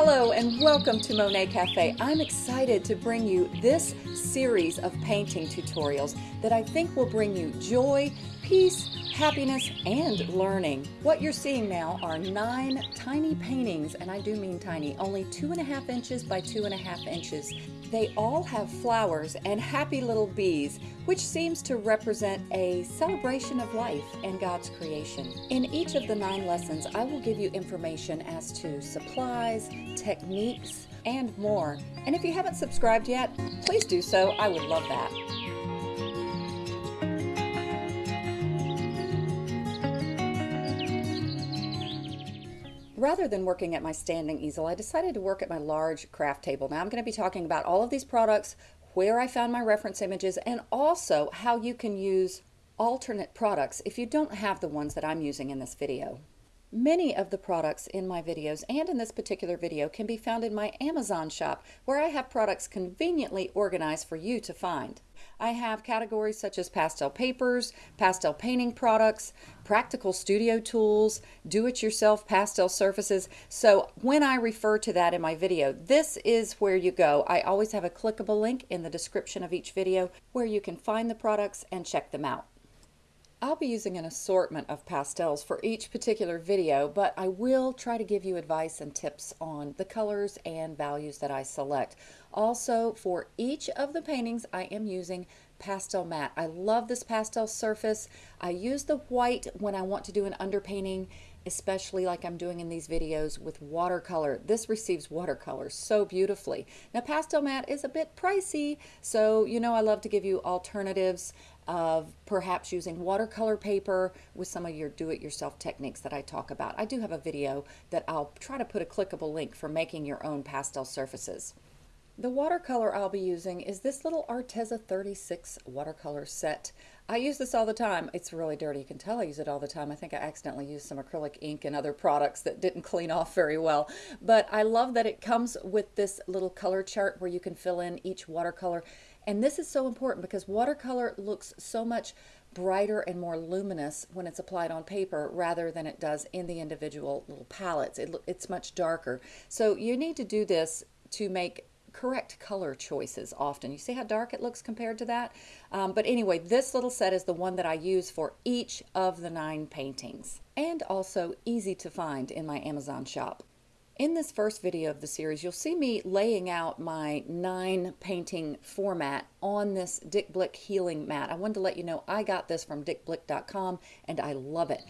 Hello and welcome to Monet Cafe. I'm excited to bring you this series of painting tutorials that I think will bring you joy, peace, happiness, and learning. What you're seeing now are nine tiny paintings, and I do mean tiny, only two and a half inches by two and a half inches. They all have flowers and happy little bees, which seems to represent a celebration of life and God's creation. In each of the nine lessons, I will give you information as to supplies, techniques, and more. And if you haven't subscribed yet, please do so. I would love that. Rather than working at my standing easel, I decided to work at my large craft table. Now I'm going to be talking about all of these products, where I found my reference images, and also how you can use alternate products if you don't have the ones that I'm using in this video. Many of the products in my videos and in this particular video can be found in my Amazon shop where I have products conveniently organized for you to find. I have categories such as pastel papers, pastel painting products, practical studio tools, do-it-yourself pastel surfaces. So when I refer to that in my video, this is where you go. I always have a clickable link in the description of each video where you can find the products and check them out. I'll be using an assortment of pastels for each particular video, but I will try to give you advice and tips on the colors and values that I select. Also, for each of the paintings, I am using PastelMat. I love this pastel surface. I use the white when I want to do an underpainting, especially like I'm doing in these videos with watercolor. This receives watercolor so beautifully. Now, PastelMat is a bit pricey, so you know I love to give you alternatives of perhaps using watercolor paper with some of your do-it-yourself techniques that I talk about. I do have a video that I'll try to put a clickable link for making your own pastel surfaces. The watercolor I'll be using is this little Arteza 36 watercolor set. I use this all the time. It's really dirty. You can tell I use it all the time. I think I accidentally used some acrylic ink and other products that didn't clean off very well. But I love that it comes with this little color chart where you can fill in each watercolor and this is so important because watercolor looks so much brighter and more luminous when it's applied on paper rather than it does in the individual little palettes. It, it's much darker. So you need to do this to make correct color choices often. You see how dark it looks compared to that? Um, but anyway, this little set is the one that I use for each of the nine paintings and also easy to find in my Amazon shop. In this first video of the series, you'll see me laying out my nine painting format on this Dick Blick healing mat. I wanted to let you know I got this from dickblick.com and I love it.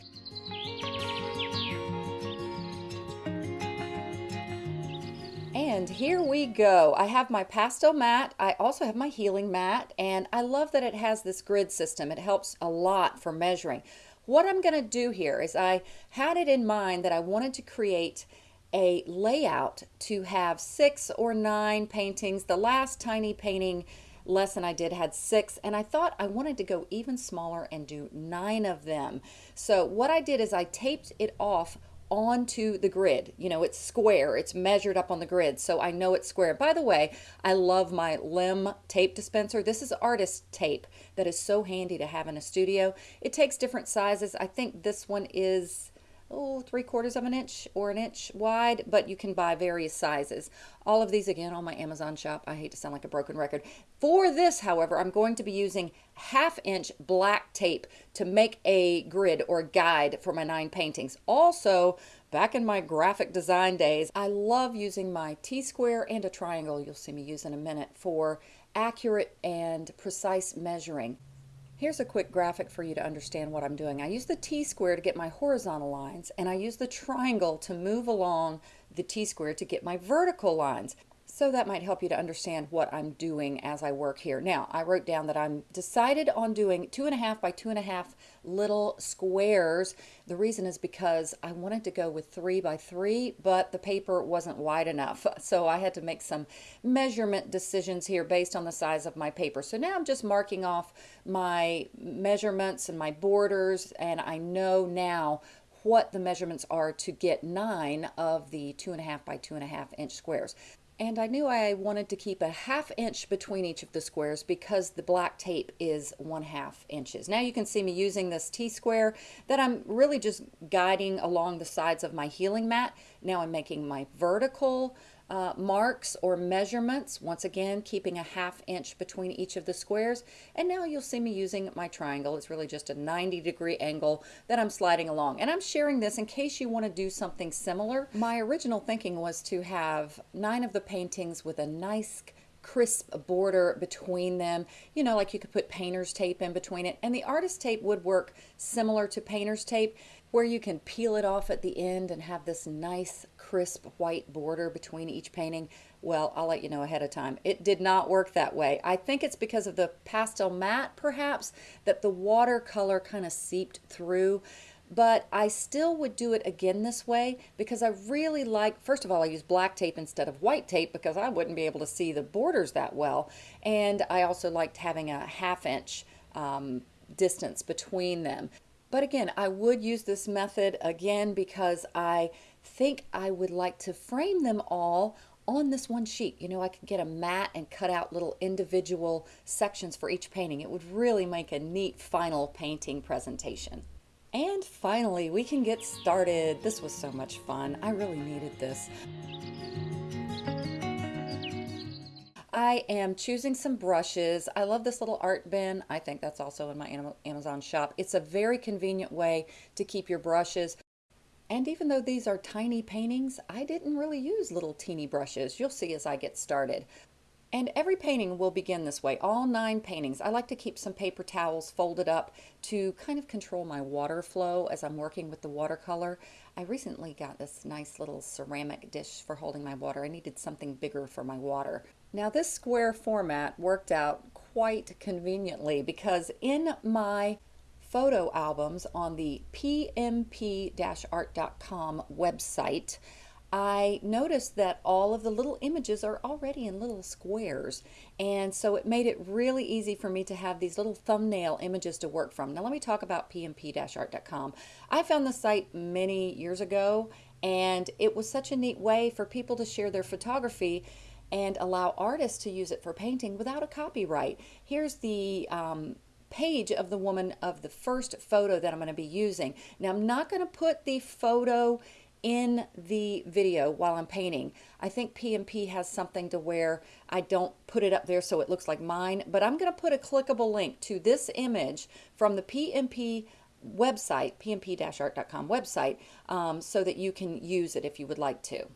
And here we go. I have my PastelMat. I also have my healing mat and I love that it has this grid system. It helps a lot for measuring. What I'm going to do here is I had it in mind that I wanted to create a layout to have six or nine paintings. The last tiny painting lesson I did had six and I thought I wanted to go even smaller and do nine of them. So what I did is I taped it off onto the grid. You know, it's square, it's measured up on the grid, so I know it's square. By the way, I love my Lim tape dispenser. This is artist tape that is so handy to have in a studio. It takes different sizes. I think this one is oh, three quarters of an inch or an inch wide, but you can buy various sizes. All of these again on my Amazon shop. I hate to sound like a broken record. For this, however, I'm going to be using half inch black tape to make a grid or guide for my nine paintings. Also, back in my graphic design days, I love using my T-square and a triangle, you'll see me use in a minute, for accurate and precise measuring. Here's a quick graphic for you to understand what I'm doing. I use the T-square to get my horizontal lines, and I use the triangle to move along the T-square to get my vertical lines. So that might help you to understand what I'm doing as I work here. Now, I wrote down that I'm decided on doing two and a half by two and a half little squares. The reason is because I wanted to go with three by three, but the paper wasn't wide enough. So I had to make some measurement decisions here based on the size of my paper. So now I'm just marking off my measurements and my borders, and I know now what the measurements are to get nine of the two and a half by two and a half inch squares. And I knew I wanted to keep a half inch between each of the squares because the black tape is one half inches. Now you can see me using this T-square that I'm really just guiding along the sides of my healing mat. Now I'm making my vertical uh, marks or measurements, once again keeping a half inch between each of the squares. And now you'll see me using my triangle. It's really just a 90 degree angle that I'm sliding along. And I'm sharing this in case you want to do something similar. My original thinking was to have nine of the paintings with a nice crisp border between them. You know, like you could put painter's tape in between it. And the artist tape would work similar to painter's tape where you can peel it off at the end and have this nice crisp white border between each painting. Well, I'll let you know ahead of time. It did not work that way. I think it's because of the PastelMat, perhaps, that the watercolor kind of seeped through but I still would do it again this way because I really like, first of all, I use black tape instead of white tape because I wouldn't be able to see the borders that well. And I also liked having a half inch um, distance between them. But again, I would use this method again because I think I would like to frame them all on this one sheet. You know, I could get a mat and cut out little individual sections for each painting. It would really make a neat final painting presentation. And finally, we can get started. This was so much fun. I really needed this. I am choosing some brushes. I love this little art bin. I think that's also in my Amazon shop. It's a very convenient way to keep your brushes. And even though these are tiny paintings, I didn't really use little teeny brushes. You'll see as I get started. And every painting will begin this way, all nine paintings. I like to keep some paper towels folded up to kind of control my water flow as I'm working with the watercolor. I recently got this nice little ceramic dish for holding my water. I needed something bigger for my water. Now this square format worked out quite conveniently because in my photo albums on the pmp-art.com website, I noticed that all of the little images are already in little squares and so it made it really easy for me to have these little thumbnail images to work from. Now let me talk about pmp-art.com. I found the site many years ago and it was such a neat way for people to share their photography and allow artists to use it for painting without a copyright. Here's the um, page of the woman of the first photo that I'm going to be using. Now I'm not going to put the photo in the video while I'm painting. I think PMP has something to where I don't put it up there so it looks like mine, but I'm going to put a clickable link to this image from the PMP website, pmp-art.com website, um, so that you can use it if you would like to.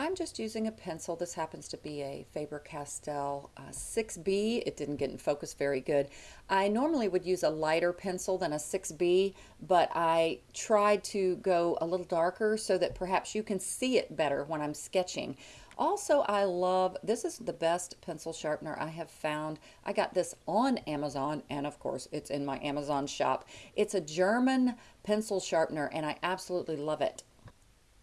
I'm just using a pencil. This happens to be a Faber-Castell uh, 6B. It didn't get in focus very good. I normally would use a lighter pencil than a 6B, but I tried to go a little darker so that perhaps you can see it better when I'm sketching. Also, I love, this is the best pencil sharpener I have found. I got this on Amazon, and of course, it's in my Amazon shop. It's a German pencil sharpener, and I absolutely love it.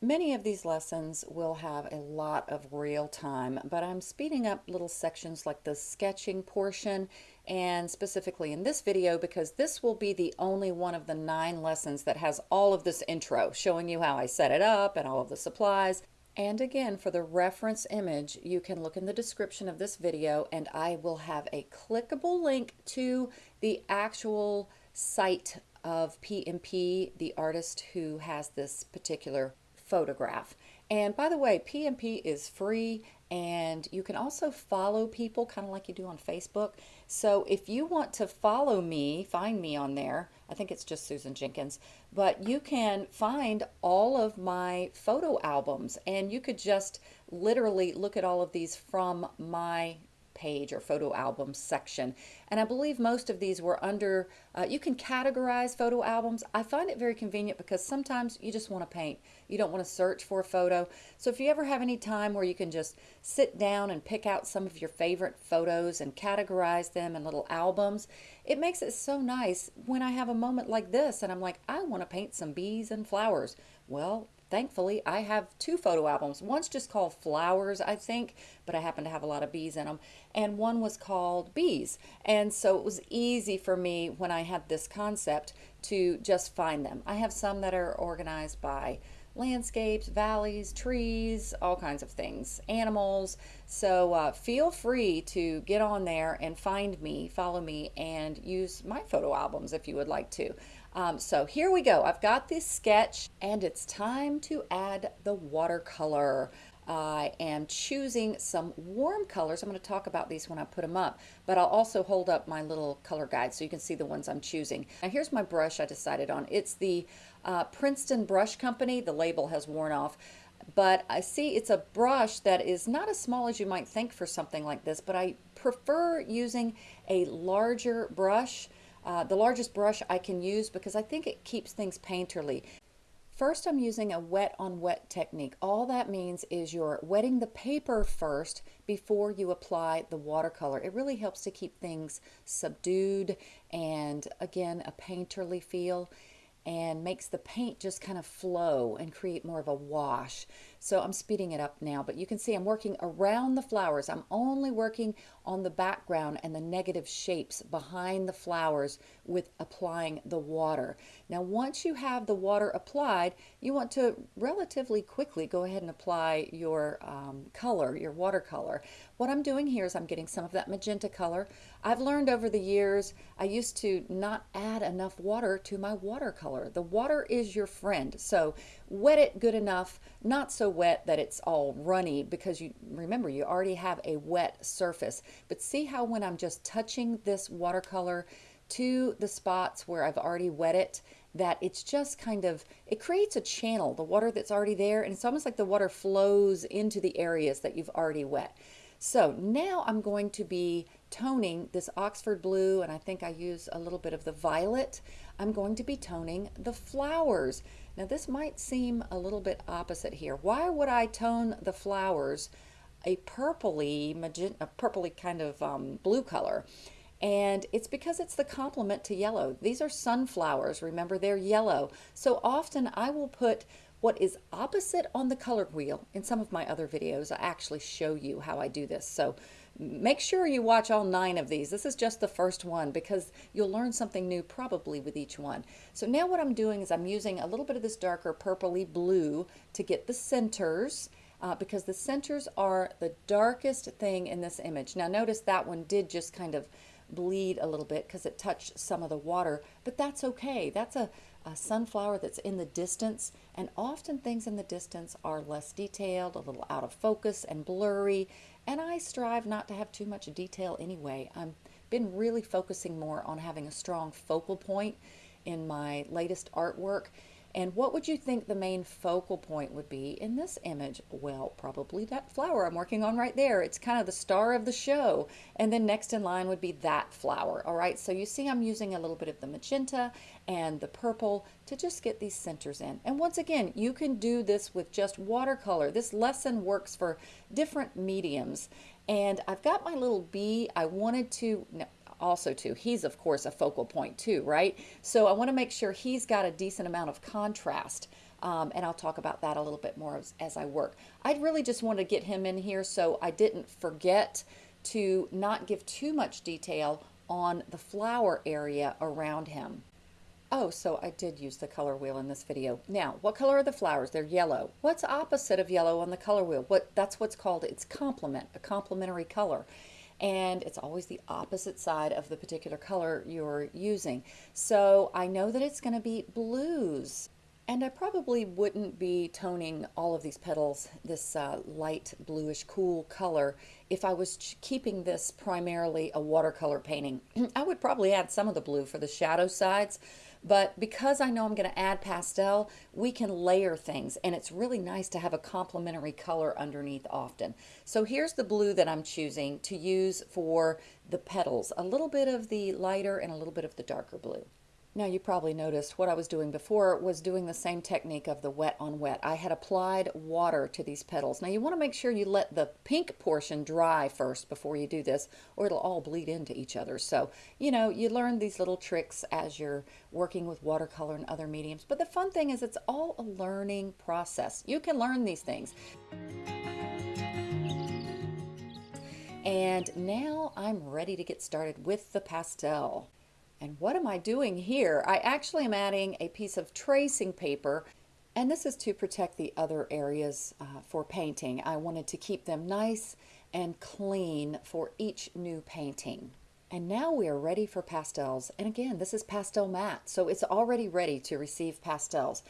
Many of these lessons will have a lot of real time, but I'm speeding up little sections like the sketching portion and specifically in this video because this will be the only one of the nine lessons that has all of this intro showing you how I set it up and all of the supplies. And again, for the reference image, you can look in the description of this video and I will have a clickable link to the actual site of PMP, the artist who has this particular photograph. And by the way, PMP is free and you can also follow people kind of like you do on Facebook. So if you want to follow me, find me on there. I think it's just Susan Jenkins, but you can find all of my photo albums and you could just literally look at all of these from my page or photo album section. And I believe most of these were under, uh, you can categorize photo albums. I find it very convenient because sometimes you just want to paint. You don't want to search for a photo. So if you ever have any time where you can just sit down and pick out some of your favorite photos and categorize them in little albums, it makes it so nice when I have a moment like this and I'm like, I want to paint some bees and flowers. Well, thankfully I have two photo albums. One's just called Flowers, I think, but I happen to have a lot of bees in them. And one was called Bees. And so it was easy for me when I had this concept to just find them. I have some that are organized by landscapes, valleys, trees, all kinds of things, animals. So uh, feel free to get on there and find me, follow me, and use my photo albums if you would like to. Um, so here we go. I've got this sketch and it's time to add the watercolor. I am choosing some warm colors. I'm going to talk about these when I put them up, but I'll also hold up my little color guide so you can see the ones I'm choosing. Now here's my brush I decided on. It's the uh, Princeton Brush Company. The label has worn off, but I see it's a brush that is not as small as you might think for something like this, but I prefer using a larger brush. Uh, the largest brush I can use because I think it keeps things painterly. First, I'm using a wet on wet technique. All that means is you're wetting the paper first before you apply the watercolor. It really helps to keep things subdued and again, a painterly feel and makes the paint just kind of flow and create more of a wash. So I'm speeding it up now, but you can see I'm working around the flowers. I'm only working on the background and the negative shapes behind the flowers with applying the water. Now, once you have the water applied, you want to relatively quickly go ahead and apply your um, color, your watercolor. What I'm doing here is I'm getting some of that magenta color. I've learned over the years, I used to not add enough water to my watercolor. The water is your friend. So wet it good enough, not so wet that it's all runny because you remember you already have a wet surface. But see how when I'm just touching this watercolor to the spots where I've already wet it, that it's just kind of, it creates a channel, the water that's already there, and it's almost like the water flows into the areas that you've already wet. So now I'm going to be toning this Oxford blue, and I think I use a little bit of the violet. I'm going to be toning the flowers. Now this might seem a little bit opposite here. Why would I tone the flowers a purpley, a purpley kind of um, blue color? And it's because it's the complement to yellow. These are sunflowers. Remember, they're yellow. So often I will put what is opposite on the color wheel. In some of my other videos, I actually show you how I do this. So make sure you watch all nine of these. This is just the first one because you'll learn something new probably with each one. So now what I'm doing is I'm using a little bit of this darker purpley blue to get the centers uh, because the centers are the darkest thing in this image. Now notice that one did just kind of bleed a little bit because it touched some of the water, but that's okay. That's a, a sunflower that's in the distance, and often things in the distance are less detailed, a little out of focus and blurry, and I strive not to have too much detail anyway. I've been really focusing more on having a strong focal point in my latest artwork and what would you think the main focal point would be in this image? Well, probably that flower I'm working on right there. It's kind of the star of the show. And then next in line would be that flower. All right, so you see I'm using a little bit of the magenta and the purple to just get these centers in. And once again, you can do this with just watercolor. This lesson works for different mediums. And I've got my little bee. I wanted to, also too. He's of course a focal point too, right? So I want to make sure he's got a decent amount of contrast. Um, and I'll talk about that a little bit more as, as I work. I really just wanted to get him in here so I didn't forget to not give too much detail on the flower area around him. Oh, so I did use the color wheel in this video. Now, what color are the flowers? They're yellow. What's opposite of yellow on the color wheel? What That's what's called its complement, a complementary color and it's always the opposite side of the particular color you're using. So I know that it's going to be blues. And I probably wouldn't be toning all of these petals this uh, light bluish cool color if I was keeping this primarily a watercolor painting. I would probably add some of the blue for the shadow sides, but because I know I'm going to add pastel, we can layer things and it's really nice to have a complementary color underneath often. So here's the blue that I'm choosing to use for the petals. A little bit of the lighter and a little bit of the darker blue. Now you probably noticed what I was doing before was doing the same technique of the wet on wet. I had applied water to these petals. Now you want to make sure you let the pink portion dry first before you do this or it'll all bleed into each other. So, you know, you learn these little tricks as you're working with watercolor and other mediums. But the fun thing is it's all a learning process. You can learn these things. And now I'm ready to get started with the pastel. And what am I doing here? I actually am adding a piece of tracing paper and this is to protect the other areas uh, for painting. I wanted to keep them nice and clean for each new painting. And now we are ready for pastels. And again, this is PastelMat, so it's already ready to receive pastels.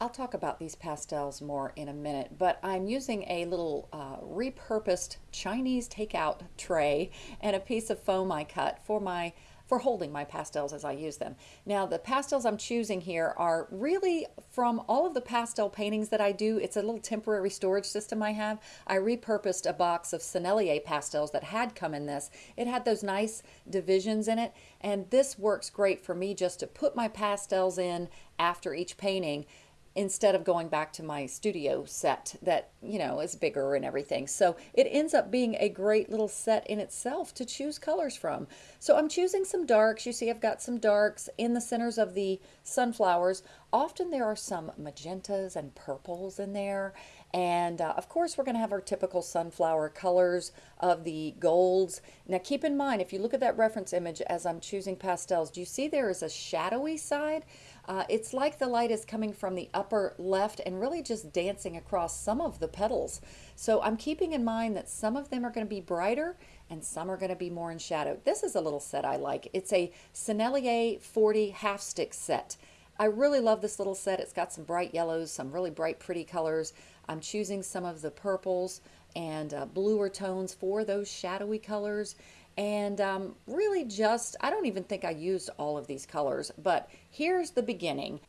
I'll talk about these pastels more in a minute, but I'm using a little uh, repurposed Chinese takeout tray and a piece of foam I cut for my for holding my pastels as I use them. Now the pastels I'm choosing here are really from all of the pastel paintings that I do. It's a little temporary storage system I have. I repurposed a box of Sennelier pastels that had come in this. It had those nice divisions in it and this works great for me just to put my pastels in after each painting instead of going back to my studio set that, you know, is bigger and everything. So it ends up being a great little set in itself to choose colors from. So I'm choosing some darks. You see I've got some darks in the centers of the sunflowers. Often there are some magentas and purples in there. And uh, of course, we're going to have our typical sunflower colors of the golds. Now, keep in mind, if you look at that reference image as I'm choosing pastels, do you see there is a shadowy side? Uh, it's like the light is coming from the upper left and really just dancing across some of the petals. So I'm keeping in mind that some of them are going to be brighter and some are going to be more in shadow. This is a little set I like. It's a Sennelier 40 half stick set. I really love this little set. It's got some bright yellows, some really bright pretty colors. I'm choosing some of the purples and uh, bluer tones for those shadowy colors and um, really just, I don't even think I used all of these colors, but here's the beginning.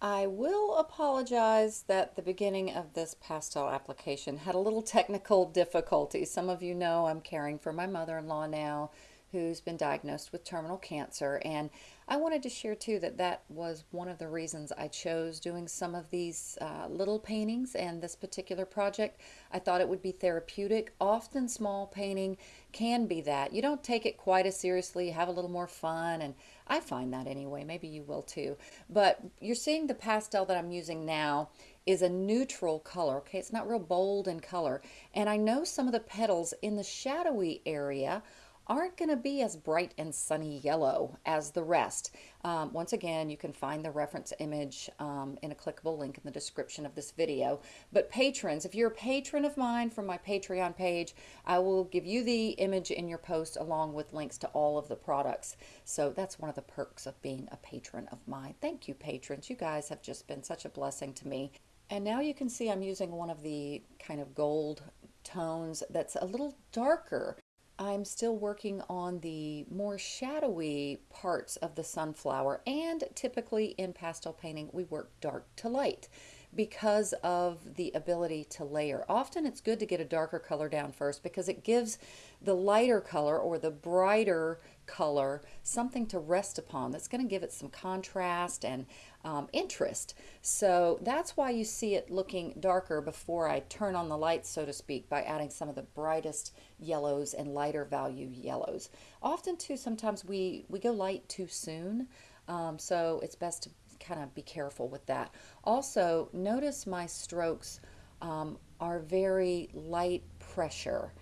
I will apologize that the beginning of this pastel application had a little technical difficulty. Some of you know I'm caring for my mother-in-law now who's been diagnosed with terminal cancer. And I wanted to share too that that was one of the reasons I chose doing some of these uh, little paintings and this particular project. I thought it would be therapeutic. Often small painting can be that. You don't take it quite as seriously, you have a little more fun, and I find that anyway. Maybe you will too. But you're seeing the pastel that I'm using now is a neutral color, okay? It's not real bold in color. And I know some of the petals in the shadowy area aren't going to be as bright and sunny yellow as the rest. Um, once again, you can find the reference image um, in a clickable link in the description of this video. But patrons, if you're a patron of mine from my Patreon page, I will give you the image in your post along with links to all of the products. So that's one of the perks of being a patron of mine. Thank you, patrons. You guys have just been such a blessing to me. And now you can see I'm using one of the kind of gold tones that's a little darker I'm still working on the more shadowy parts of the sunflower and typically in pastel painting we work dark to light because of the ability to layer. Often it's good to get a darker color down first because it gives the lighter color or the brighter color something to rest upon that's going to give it some contrast and um, interest. So that's why you see it looking darker before I turn on the lights, so to speak, by adding some of the brightest yellows and lighter value yellows. Often too, sometimes we, we go light too soon. Um, so it's best to kind of be careful with that. Also, notice my strokes um, are very light pressure.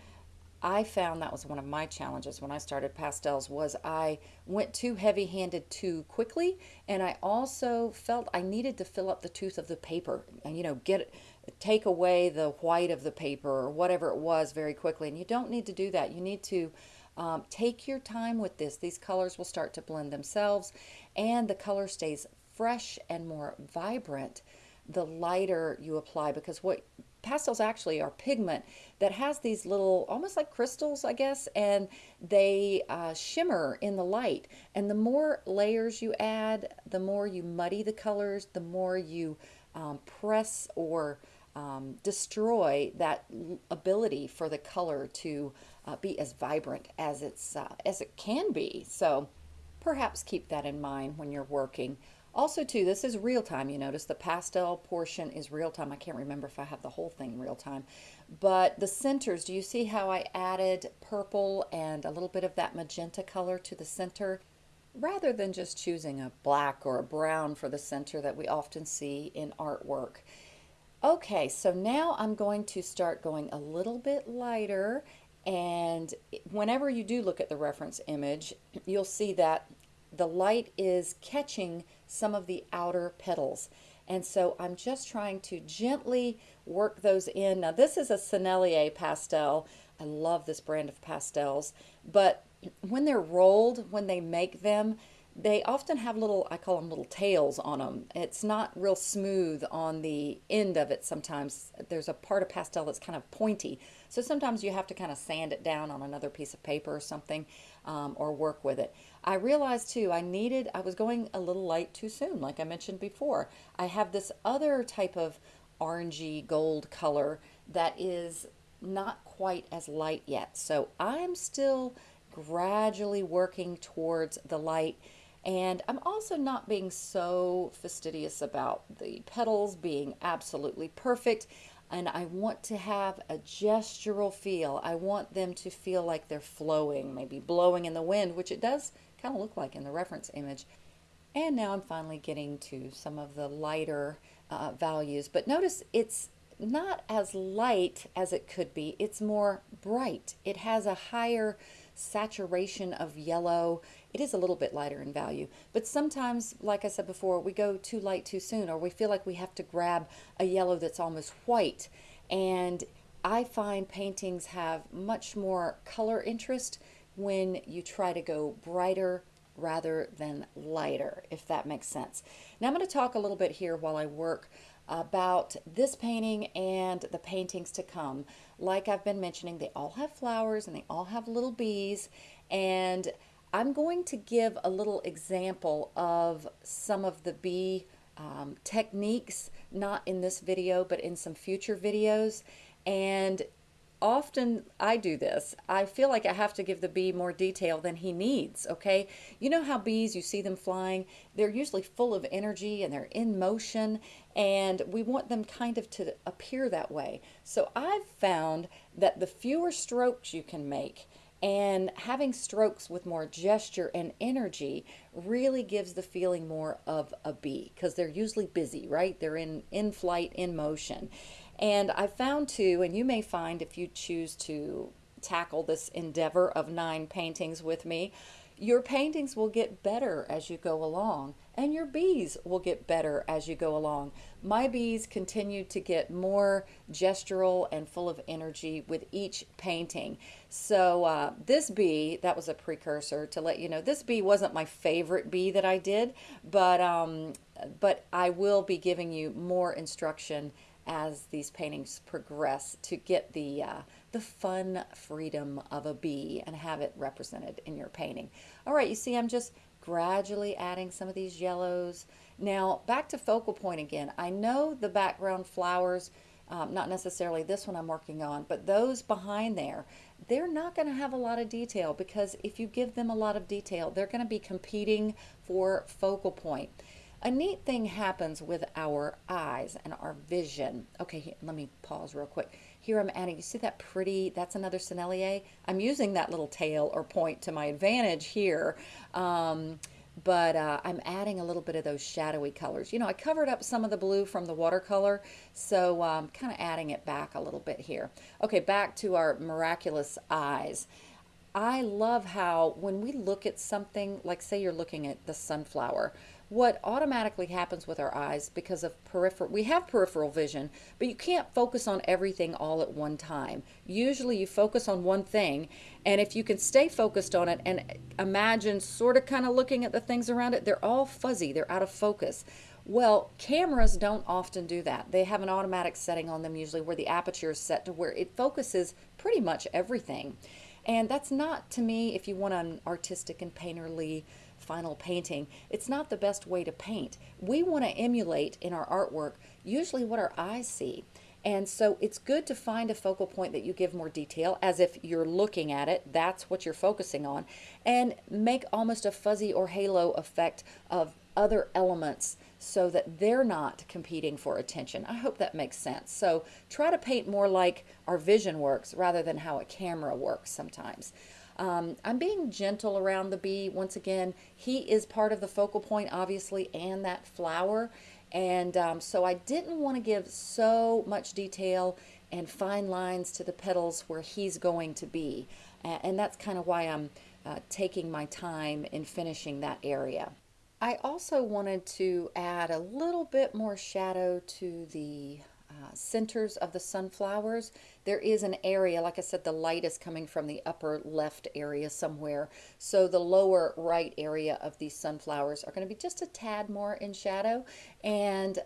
I found that was one of my challenges when I started pastels was I went too heavy-handed too quickly and I also felt I needed to fill up the tooth of the paper and you know get take away the white of the paper or whatever it was very quickly and you don't need to do that. You need to um, take your time with this. These colors will start to blend themselves and the color stays fresh and more vibrant the lighter you apply because what pastels actually are pigment that has these little almost like crystals I guess and they uh, shimmer in the light. And the more layers you add the more you muddy the colors the more you um, press or um, destroy that ability for the color to uh, be as vibrant as it's uh, as it can be. So perhaps keep that in mind when you're working also too, this is real time. You notice the pastel portion is real time. I can't remember if I have the whole thing real time. But the centers, do you see how I added purple and a little bit of that magenta color to the center? Rather than just choosing a black or a brown for the center that we often see in artwork. Okay, so now I'm going to start going a little bit lighter and whenever you do look at the reference image, you'll see that the light is catching some of the outer petals. And so I'm just trying to gently work those in. Now this is a Sennelier pastel. I love this brand of pastels, but when they're rolled, when they make them, they often have little, I call them little tails on them. It's not real smooth on the end of it sometimes. There's a part of pastel that's kind of pointy. So sometimes you have to kind of sand it down on another piece of paper or something um, or work with it. I realized too, I needed, I was going a little light too soon, like I mentioned before. I have this other type of orangey gold color that is not quite as light yet. So I'm still gradually working towards the light and I'm also not being so fastidious about the petals being absolutely perfect. And I want to have a gestural feel. I want them to feel like they're flowing, maybe blowing in the wind, which it does kind of look like in the reference image. And now I'm finally getting to some of the lighter uh, values. But notice it's not as light as it could be. It's more bright. It has a higher saturation of yellow. It is a little bit lighter in value, but sometimes, like I said before, we go too light too soon, or we feel like we have to grab a yellow that's almost white. And I find paintings have much more color interest when you try to go brighter rather than lighter, if that makes sense. Now I'm going to talk a little bit here while I work about this painting and the paintings to come. Like I've been mentioning, they all have flowers and they all have little bees. And I'm going to give a little example of some of the bee um, techniques, not in this video, but in some future videos. And often I do this. I feel like I have to give the bee more detail than he needs, okay? You know how bees, you see them flying, they're usually full of energy and they're in motion and we want them kind of to appear that way. So I've found that the fewer strokes you can make and having strokes with more gesture and energy really gives the feeling more of a bee because they're usually busy, right? They're in, in flight, in motion. And I found too, and you may find if you choose to tackle this endeavor of nine paintings with me, your paintings will get better as you go along, and your bees will get better as you go along. My bees continue to get more gestural and full of energy with each painting. So uh, this bee, that was a precursor to let you know, this bee wasn't my favorite bee that I did, but, um, but I will be giving you more instruction as these paintings progress to get the, uh, the fun freedom of a bee and have it represented in your painting. All right, you see I'm just gradually adding some of these yellows. Now back to focal point again. I know the background flowers, um, not necessarily this one I'm working on, but those behind there, they're not going to have a lot of detail because if you give them a lot of detail, they're going to be competing for focal point a neat thing happens with our eyes and our vision. Okay, let me pause real quick. Here I'm adding, you see that pretty, that's another Sennelier? I'm using that little tail or point to my advantage here. Um, but uh, I'm adding a little bit of those shadowy colors. You know, I covered up some of the blue from the watercolor, so I'm um, kind of adding it back a little bit here. Okay, back to our miraculous eyes. I love how when we look at something, like say you're looking at the sunflower, what automatically happens with our eyes because of peripheral, we have peripheral vision, but you can't focus on everything all at one time. Usually you focus on one thing, and if you can stay focused on it and imagine sort of kind of looking at the things around it, they're all fuzzy, they're out of focus. Well, cameras don't often do that. They have an automatic setting on them usually where the aperture is set to where it focuses pretty much everything. And that's not, to me, if you want an artistic and painterly final painting, it's not the best way to paint. We want to emulate in our artwork usually what our eyes see. And so it's good to find a focal point that you give more detail as if you're looking at it, that's what you're focusing on, and make almost a fuzzy or halo effect of other elements so that they're not competing for attention. I hope that makes sense. So try to paint more like our vision works rather than how a camera works sometimes. Um, I'm being gentle around the bee. Once again, he is part of the focal point, obviously, and that flower. And um, so I didn't want to give so much detail and fine lines to the petals where he's going to be. And that's kind of why I'm uh, taking my time in finishing that area. I also wanted to add a little bit more shadow to the uh, centers of the sunflowers, there is an area, like I said, the light is coming from the upper left area somewhere. So the lower right area of these sunflowers are going to be just a tad more in shadow. And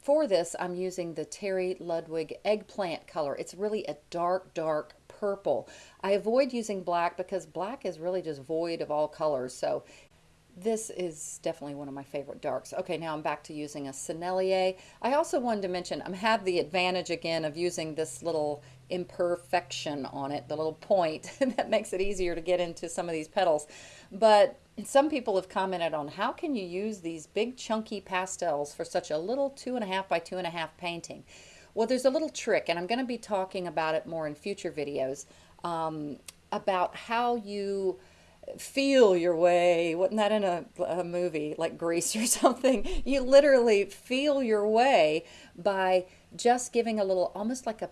for this, I'm using the Terry Ludwig eggplant color. It's really a dark, dark purple. I avoid using black because black is really just void of all colors. So this is definitely one of my favorite darks. Okay, now I'm back to using a Sennelier. I also wanted to mention I have the advantage again of using this little imperfection on it, the little point that makes it easier to get into some of these petals. But some people have commented on how can you use these big chunky pastels for such a little two and a half by two and a half painting. Well, there's a little trick, and I'm going to be talking about it more in future videos um, about how you feel your way. Wasn't that in a, a movie like Grease or something? You literally feel your way by just giving a little, almost like a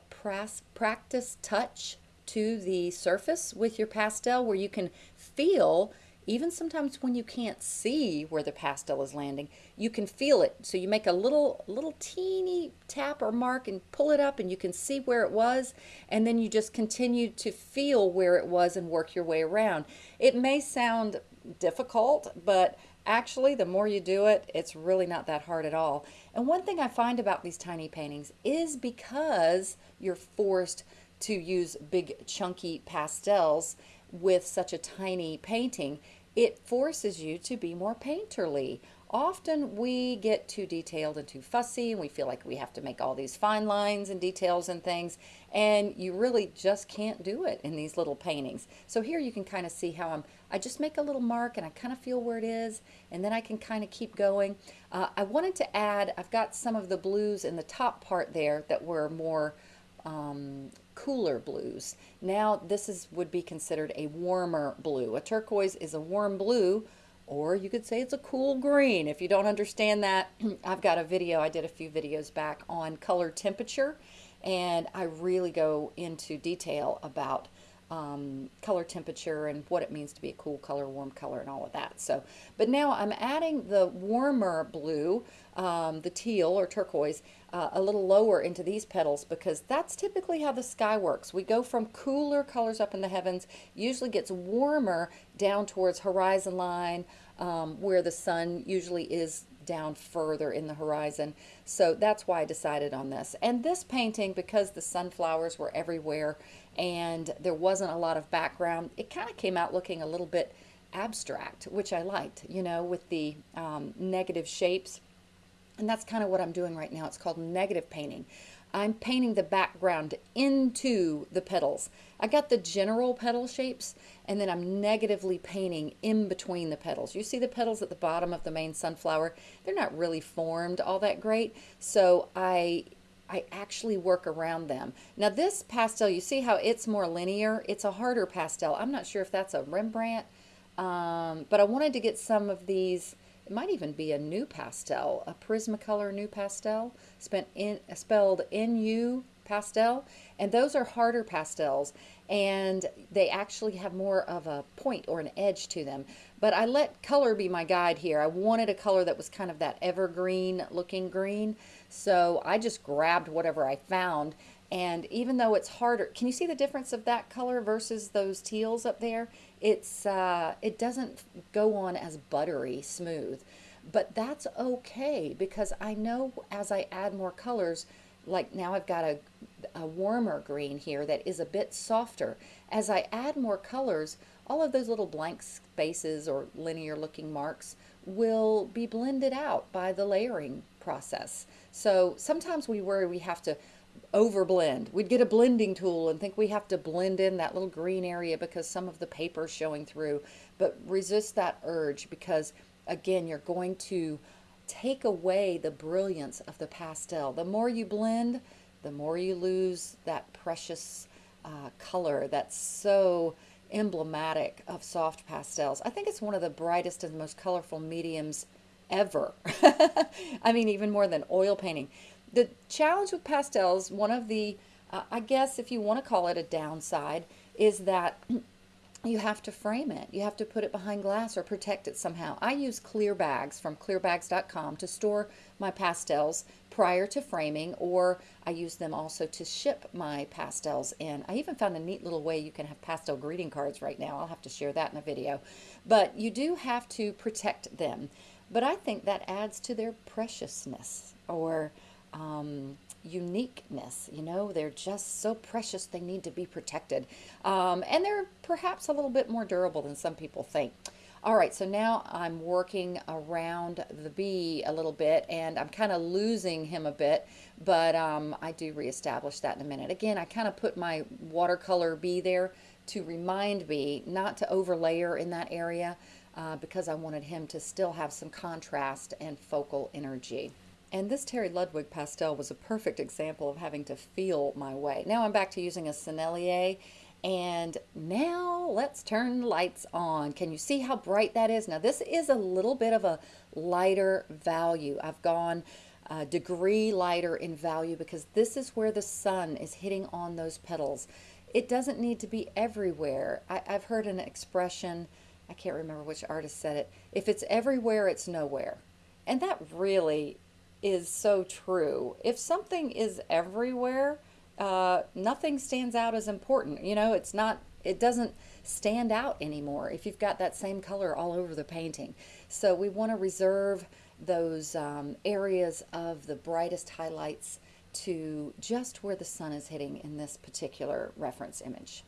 practice touch to the surface with your pastel where you can feel even sometimes when you can't see where the pastel is landing, you can feel it. So you make a little, little teeny tap or mark and pull it up and you can see where it was. And then you just continue to feel where it was and work your way around. It may sound difficult, but actually the more you do it, it's really not that hard at all. And one thing I find about these tiny paintings is because you're forced to use big chunky pastels with such a tiny painting, it forces you to be more painterly. Often we get too detailed and too fussy and we feel like we have to make all these fine lines and details and things and you really just can't do it in these little paintings. So here you can kind of see how I'm, I just make a little mark and I kind of feel where it is and then I can kind of keep going. Uh, I wanted to add, I've got some of the blues in the top part there that were more um, cooler blues. Now this is would be considered a warmer blue. A turquoise is a warm blue or you could say it's a cool green. If you don't understand that, I've got a video, I did a few videos back on color temperature and I really go into detail about um, color temperature and what it means to be a cool color, warm color, and all of that. So, but now I'm adding the warmer blue, um, the teal or turquoise, uh, a little lower into these petals because that's typically how the sky works. We go from cooler colors up in the heavens, usually gets warmer down towards horizon line, um, where the sun usually is down further in the horizon. So that's why I decided on this. And this painting, because the sunflowers were everywhere and there wasn't a lot of background, it kind of came out looking a little bit abstract, which I liked, you know, with the um, negative shapes. And that's kind of what I'm doing right now. It's called negative painting. I'm painting the background into the petals. I got the general petal shapes and then I'm negatively painting in between the petals. You see the petals at the bottom of the main sunflower? They're not really formed all that great. So I I actually work around them. Now this pastel, you see how it's more linear? It's a harder pastel. I'm not sure if that's a Rembrandt, um, but I wanted to get some of these it might even be a new pastel, a Prismacolor NuPastel, spent in, spelled N-U pastel. And those are harder pastels and they actually have more of a point or an edge to them. But I let color be my guide here. I wanted a color that was kind of that evergreen looking green. So I just grabbed whatever I found and even though it's harder, can you see the difference of that color versus those teals up there? It's uh, It doesn't go on as buttery smooth, but that's okay because I know as I add more colors, like now I've got a, a warmer green here that is a bit softer. As I add more colors, all of those little blank spaces or linear looking marks will be blended out by the layering process. So sometimes we worry we have to overblend. We'd get a blending tool and think we have to blend in that little green area because some of the paper is showing through. But resist that urge because, again, you're going to take away the brilliance of the pastel. The more you blend, the more you lose that precious uh, color that's so emblematic of soft pastels. I think it's one of the brightest and most colorful mediums ever. I mean, even more than oil painting the challenge with pastels, one of the, uh, I guess if you want to call it a downside, is that you have to frame it. You have to put it behind glass or protect it somehow. I use clear bags from clearbags.com to store my pastels prior to framing, or I use them also to ship my pastels in. I even found a neat little way you can have pastel greeting cards right now. I'll have to share that in a video. But you do have to protect them. But I think that adds to their preciousness or um, uniqueness. You know, they're just so precious, they need to be protected. Um, and they're perhaps a little bit more durable than some people think. All right, so now I'm working around the bee a little bit and I'm kind of losing him a bit, but um, I do reestablish that in a minute. Again, I kind of put my watercolor bee there to remind me not to overlayer in that area uh, because I wanted him to still have some contrast and focal energy. And this Terry Ludwig pastel was a perfect example of having to feel my way. Now I'm back to using a Sennelier and now let's turn the lights on. Can you see how bright that is? Now this is a little bit of a lighter value. I've gone a degree lighter in value because this is where the sun is hitting on those petals. It doesn't need to be everywhere. I, have heard an expression, I can't remember which artist said it, if it's everywhere, it's nowhere. And that really is so true. If something is everywhere, uh, nothing stands out as important. You know, it's not, it doesn't stand out anymore if you've got that same color all over the painting. So we want to reserve those um, areas of the brightest highlights to just where the sun is hitting in this particular reference image.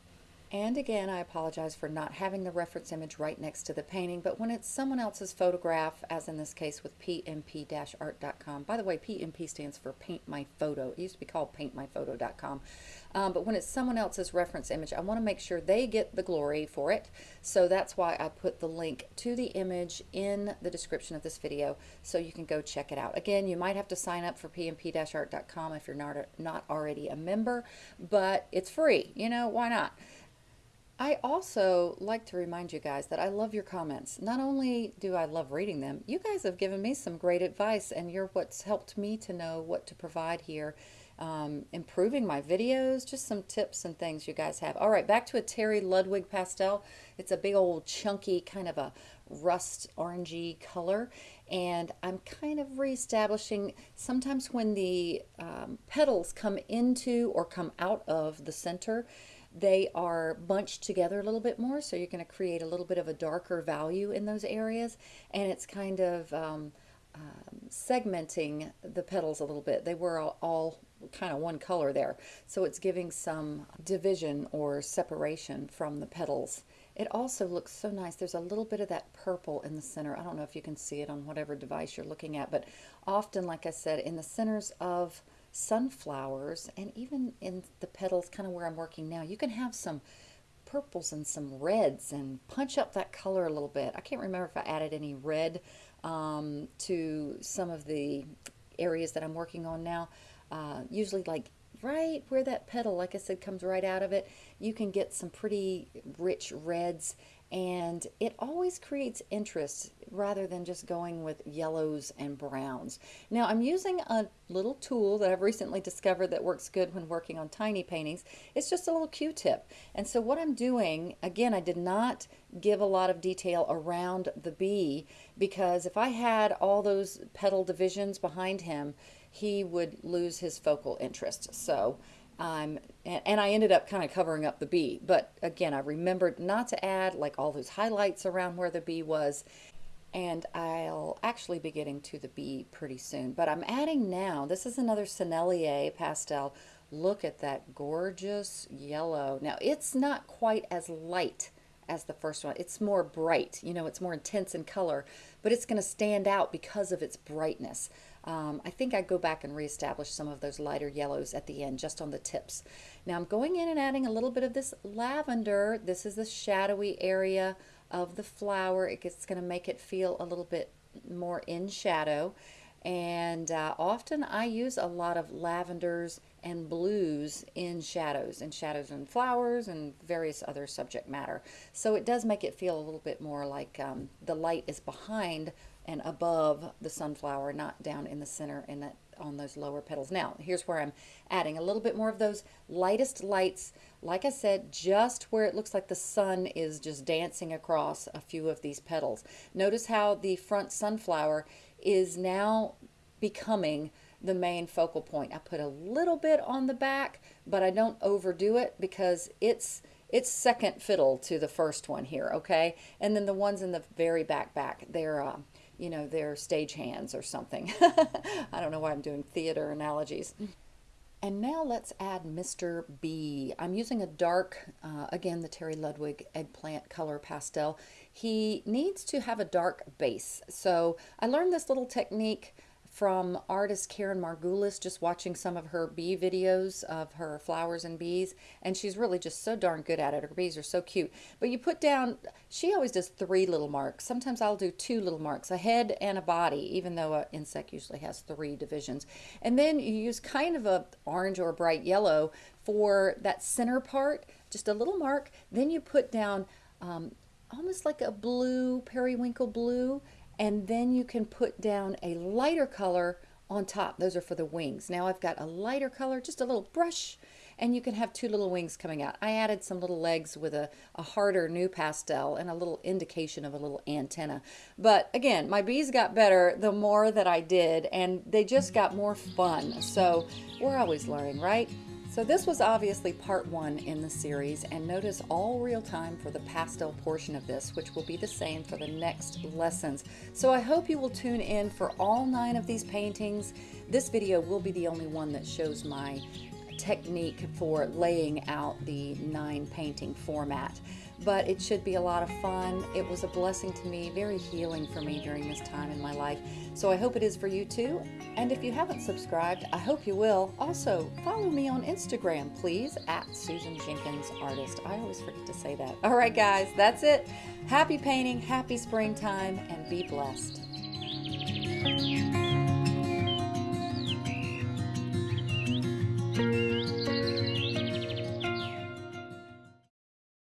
And again, I apologize for not having the reference image right next to the painting, but when it's someone else's photograph, as in this case with pmp-art.com, by the way, PMP stands for Paint My Photo. It used to be called paintmyphoto.com. Um, but when it's someone else's reference image, I want to make sure they get the glory for it. So that's why I put the link to the image in the description of this video so you can go check it out. Again, you might have to sign up for pmp-art.com if you're not, not already a member, but it's free. You know, why not? I also like to remind you guys that I love your comments. Not only do I love reading them, you guys have given me some great advice and you're what's helped me to know what to provide here. Um, improving my videos, just some tips and things you guys have. All right, back to a Terry Ludwig pastel. It's a big old chunky kind of a rust orangey color and I'm kind of reestablishing sometimes when the um, petals come into or come out of the center they are bunched together a little bit more, so you're going to create a little bit of a darker value in those areas, and it's kind of um, um, segmenting the petals a little bit. They were all, all kind of one color there, so it's giving some division or separation from the petals. It also looks so nice. There's a little bit of that purple in the center. I don't know if you can see it on whatever device you're looking at, but often, like I said, in the centers of sunflowers and even in the petals kind of where I'm working now you can have some purples and some reds and punch up that color a little bit. I can't remember if I added any red um, to some of the areas that I'm working on now. Uh, usually like right where that petal like I said comes right out of it you can get some pretty rich reds and it always creates interest rather than just going with yellows and browns. Now I'm using a little tool that I've recently discovered that works good when working on tiny paintings. It's just a little Q-tip and so what I'm doing, again I did not give a lot of detail around the bee because if I had all those petal divisions behind him he would lose his focal interest. So um, and, and, I ended up kind of covering up the bee. But again, I remembered not to add like all those highlights around where the bee was. And I'll actually be getting to the bee pretty soon. But I'm adding now, this is another Sennelier pastel. Look at that gorgeous yellow. Now, it's not quite as light as the first one. It's more bright, you know, it's more intense in color, but it's going to stand out because of its brightness. Um, I think I go back and reestablish some of those lighter yellows at the end, just on the tips. Now I'm going in and adding a little bit of this lavender. This is the shadowy area of the flower. It's going to make it feel a little bit more in shadow. And uh, often I use a lot of lavenders and blues in shadows, and shadows and flowers and various other subject matter. So it does make it feel a little bit more like um, the light is behind and above the sunflower, not down in the center in that on those lower petals. Now, here's where I'm adding a little bit more of those lightest lights. Like I said, just where it looks like the sun is just dancing across a few of these petals. Notice how the front sunflower is now becoming the main focal point. I put a little bit on the back, but I don't overdo it because it's it's second fiddle to the first one here, okay? And then the ones in the very back back, they're, uh, you know, they're stage hands or something. I don't know why I'm doing theater analogies. And now let's add Mr. B. I'm using a dark, uh, again, the Terry Ludwig eggplant color pastel. He needs to have a dark base. So I learned this little technique from artist Karen Margulis, just watching some of her bee videos of her flowers and bees, and she's really just so darn good at it. Her bees are so cute. But you put down, she always does three little marks. Sometimes I'll do two little marks, a head and a body, even though an insect usually has three divisions. And then you use kind of a orange or bright yellow for that center part, just a little mark. Then you put down um, almost like a blue, periwinkle blue, and then you can put down a lighter color on top. Those are for the wings. Now I've got a lighter color, just a little brush, and you can have two little wings coming out. I added some little legs with a, a harder NuPastel and a little indication of a little antenna. But again, my bees got better the more that I did, and they just got more fun. So we're always learning, right? So this was obviously part one in the series and notice all real time for the pastel portion of this, which will be the same for the next lessons. So I hope you will tune in for all nine of these paintings. This video will be the only one that shows my technique for laying out the nine painting format but it should be a lot of fun. It was a blessing to me, very healing for me during this time in my life. So I hope it is for you too. And if you haven't subscribed, I hope you will. Also, follow me on Instagram, please, at Susan Jenkins Artist. I always forget to say that. All right, guys, that's it. Happy painting, happy springtime, and be blessed.